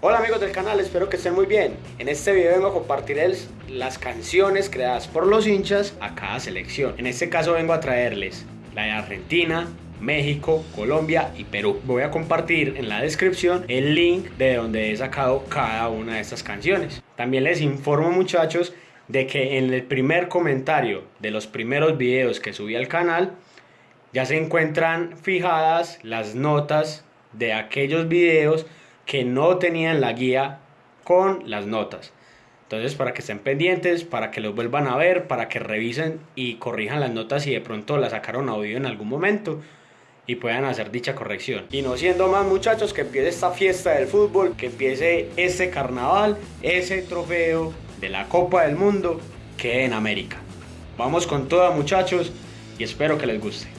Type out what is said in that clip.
Hola amigos del canal, espero que estén muy bien. En este video vengo a compartirles las canciones creadas por los hinchas a cada selección. En este caso vengo a traerles la de Argentina, México, Colombia y Perú. Voy a compartir en la descripción el link de donde he sacado cada una de estas canciones. También les informo muchachos de que en el primer comentario de los primeros videos que subí al canal ya se encuentran fijadas las notas de aquellos videos que no tenían la guía con las notas. Entonces, para que estén pendientes, para que los vuelvan a ver, para que revisen y corrijan las notas si de pronto las sacaron a oído en algún momento y puedan hacer dicha corrección. Y no siendo más muchachos, que empiece esta fiesta del fútbol, que empiece este carnaval, ese trofeo de la Copa del Mundo que en América. Vamos con toda muchachos y espero que les guste.